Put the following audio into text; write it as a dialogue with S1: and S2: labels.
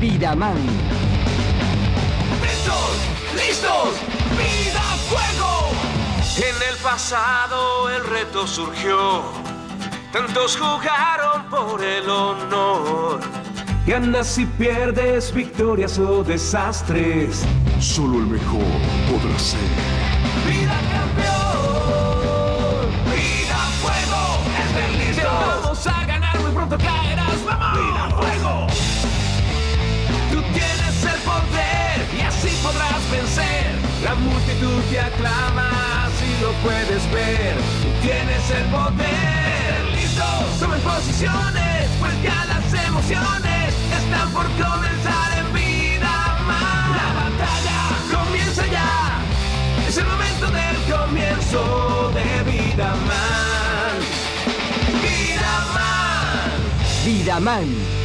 S1: Vidaman.
S2: ¡Listos! ¡Listos! ¡Vida fuego!
S3: En el pasado el reto surgió. Tantos jugaron por el honor.
S4: Ganas y pierdes, victorias o desastres.
S5: Solo el mejor podrá ser.
S2: ¡Vida campeón! ¡Vida fuego! ¡Estén listos!
S4: Vamos a ganar, muy pronto caerás, Multitud te aclama, si lo puedes ver. Tú tienes el poder.
S2: ¡Listos!
S4: Tomen posiciones, pues ya las emociones están por comenzar en vida más.
S2: ¡La batalla!
S4: Comienza ya, es el momento del comienzo de vida man. Vida man.
S1: Vidaman.